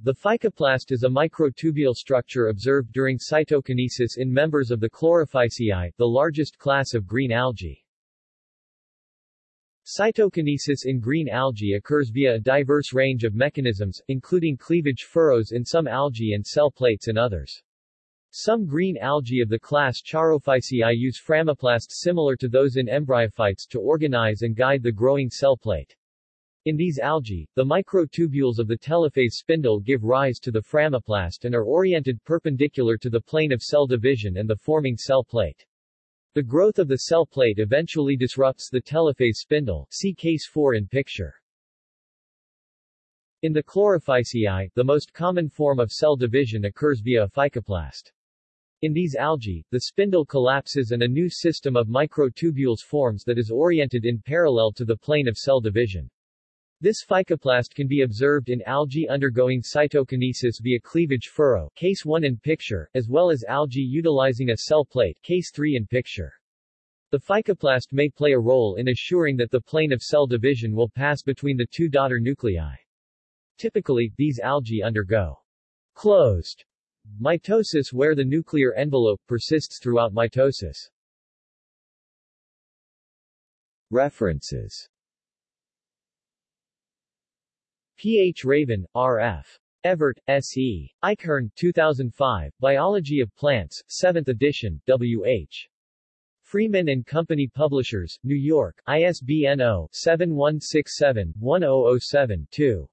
The phycoplast is a microtubule structure observed during cytokinesis in members of the Chlorophyceae, the largest class of green algae. Cytokinesis in green algae occurs via a diverse range of mechanisms, including cleavage furrows in some algae and cell plates in others. Some green algae of the class Charophyceae use phragmoplasts similar to those in embryophytes to organize and guide the growing cell plate. In these algae, the microtubules of the telophase spindle give rise to the phragmoplast and are oriented perpendicular to the plane of cell division and the forming cell plate. The growth of the cell plate eventually disrupts the telophase spindle see case 4 in picture. In the Chlorophyceae, the most common form of cell division occurs via a phycoplast. In these algae, the spindle collapses and a new system of microtubules forms that is oriented in parallel to the plane of cell division. This phycoplast can be observed in algae undergoing cytokinesis via cleavage furrow case 1 in picture, as well as algae utilizing a cell plate case 3 in picture. The phycoplast may play a role in assuring that the plane of cell division will pass between the two daughter nuclei. Typically, these algae undergo closed mitosis where the nuclear envelope persists throughout mitosis. References P. H. Raven, R. F. Evert, S. E. Eichhorn, 2005, Biology of Plants, 7th edition, W. H. Freeman and Company Publishers, New York, ISBN 0-7167-1007-2.